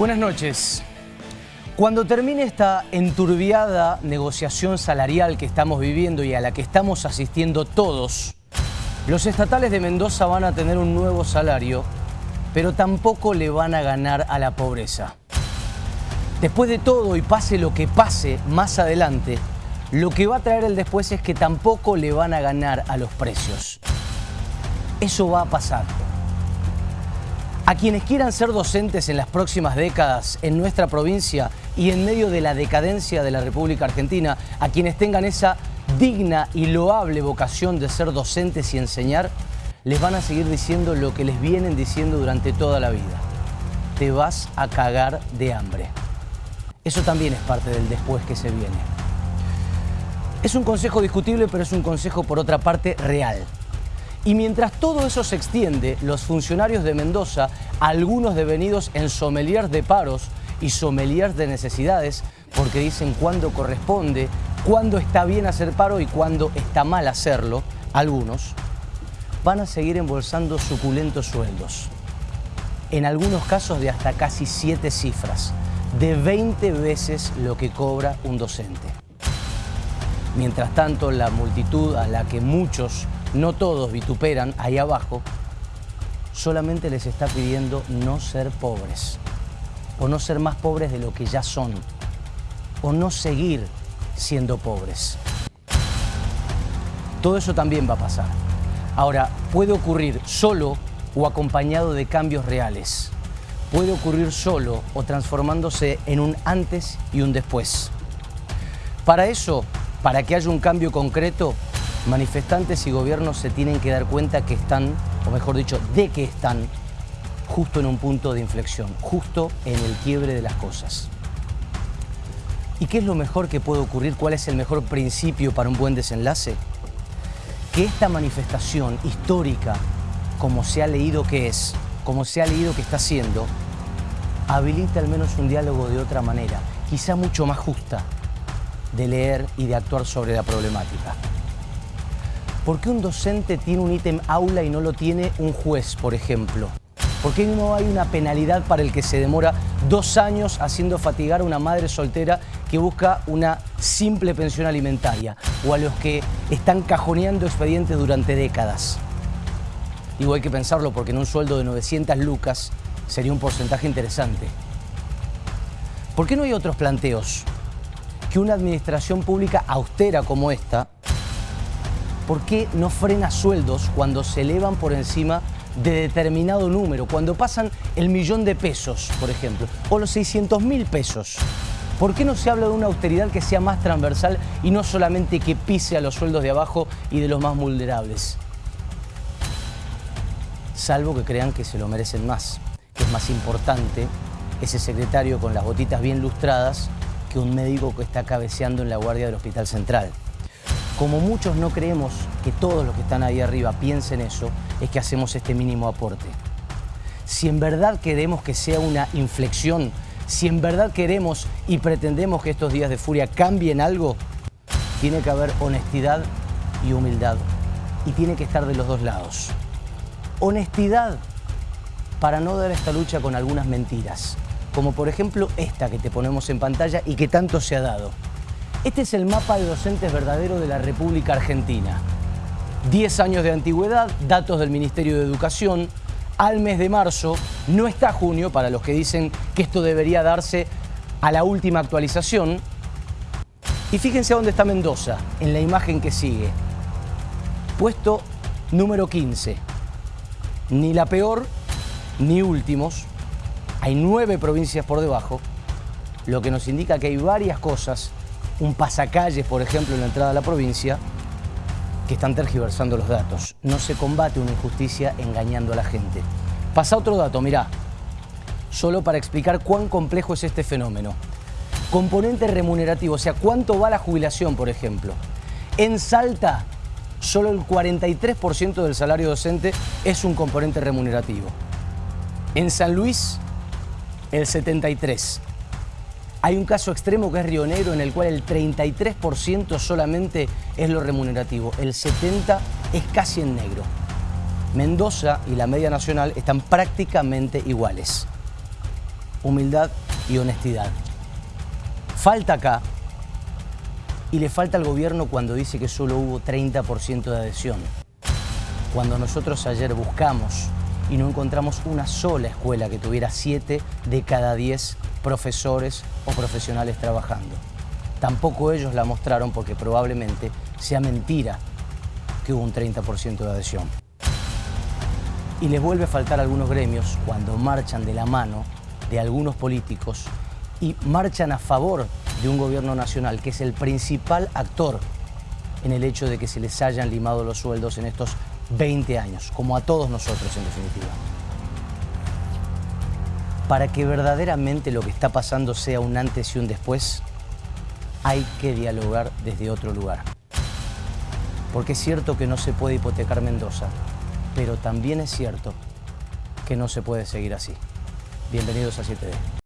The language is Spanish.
Buenas noches. Cuando termine esta enturbiada negociación salarial que estamos viviendo y a la que estamos asistiendo todos, los estatales de Mendoza van a tener un nuevo salario, pero tampoco le van a ganar a la pobreza. Después de todo y pase lo que pase más adelante, lo que va a traer el después es que tampoco le van a ganar a los precios. Eso va a pasar. A quienes quieran ser docentes en las próximas décadas en nuestra provincia y en medio de la decadencia de la República Argentina, a quienes tengan esa digna y loable vocación de ser docentes y enseñar, les van a seguir diciendo lo que les vienen diciendo durante toda la vida. Te vas a cagar de hambre. Eso también es parte del después que se viene. Es un consejo discutible, pero es un consejo por otra parte real. Y mientras todo eso se extiende, los funcionarios de Mendoza, algunos devenidos en sommeliers de paros y sommeliers de necesidades, porque dicen cuándo corresponde, cuándo está bien hacer paro y cuándo está mal hacerlo, algunos, van a seguir embolsando suculentos sueldos. En algunos casos de hasta casi siete cifras, de 20 veces lo que cobra un docente. Mientras tanto, la multitud a la que muchos no todos vituperan ahí abajo, solamente les está pidiendo no ser pobres, o no ser más pobres de lo que ya son, o no seguir siendo pobres. Todo eso también va a pasar. Ahora, puede ocurrir solo o acompañado de cambios reales. Puede ocurrir solo o transformándose en un antes y un después. Para eso, para que haya un cambio concreto, manifestantes y gobiernos se tienen que dar cuenta que están, o mejor dicho, de que están justo en un punto de inflexión, justo en el quiebre de las cosas. ¿Y qué es lo mejor que puede ocurrir? ¿Cuál es el mejor principio para un buen desenlace? Que esta manifestación histórica, como se ha leído que es, como se ha leído que está siendo, habilite al menos un diálogo de otra manera, quizá mucho más justa, de leer y de actuar sobre la problemática. ¿Por qué un docente tiene un ítem aula y no lo tiene un juez, por ejemplo? ¿Por qué no hay una penalidad para el que se demora dos años haciendo fatigar a una madre soltera que busca una simple pensión alimentaria? O a los que están cajoneando expedientes durante décadas. Digo, hay que pensarlo porque en un sueldo de 900 lucas sería un porcentaje interesante. ¿Por qué no hay otros planteos? Que una administración pública austera como esta ¿por qué no frena sueldos cuando se elevan por encima de determinado número? Cuando pasan el millón de pesos, por ejemplo, o los 600 mil pesos. ¿Por qué no se habla de una austeridad que sea más transversal y no solamente que pise a los sueldos de abajo y de los más vulnerables? Salvo que crean que se lo merecen más, que es más importante ese secretario con las botitas bien lustradas que un médico que está cabeceando en la guardia del Hospital Central. Como muchos no creemos que todos los que están ahí arriba piensen eso, es que hacemos este mínimo aporte. Si en verdad queremos que sea una inflexión, si en verdad queremos y pretendemos que estos días de furia cambien algo, tiene que haber honestidad y humildad. Y tiene que estar de los dos lados. Honestidad para no dar esta lucha con algunas mentiras, como por ejemplo esta que te ponemos en pantalla y que tanto se ha dado. Este es el mapa de docentes verdadero de la República Argentina. 10 años de antigüedad, datos del Ministerio de Educación. Al mes de marzo, no está junio, para los que dicen que esto debería darse a la última actualización. Y fíjense dónde está Mendoza, en la imagen que sigue. Puesto número 15. Ni la peor, ni últimos. Hay nueve provincias por debajo, lo que nos indica que hay varias cosas un pasacalles, por ejemplo, en la entrada a la provincia, que están tergiversando los datos. No se combate una injusticia engañando a la gente. Pasa otro dato, mirá, solo para explicar cuán complejo es este fenómeno. Componente remunerativo, o sea, cuánto va la jubilación, por ejemplo. En Salta, solo el 43% del salario docente es un componente remunerativo. En San Luis, el 73%. Hay un caso extremo que es Río Negro en el cual el 33% solamente es lo remunerativo, el 70% es casi en negro. Mendoza y la media nacional están prácticamente iguales. humildad y honestidad. Falta acá, y le falta al gobierno cuando dice que solo hubo 30% de adhesión. Cuando nosotros ayer buscamos y no encontramos una sola escuela que tuviera 7 de cada 10 profesores o profesionales trabajando. Tampoco ellos la mostraron porque probablemente sea mentira que hubo un 30% de adhesión. Y les vuelve a faltar a algunos gremios cuando marchan de la mano de algunos políticos y marchan a favor de un gobierno nacional que es el principal actor en el hecho de que se les hayan limado los sueldos en estos 20 años, como a todos nosotros en definitiva. Para que verdaderamente lo que está pasando sea un antes y un después, hay que dialogar desde otro lugar. Porque es cierto que no se puede hipotecar Mendoza, pero también es cierto que no se puede seguir así. Bienvenidos a 7D.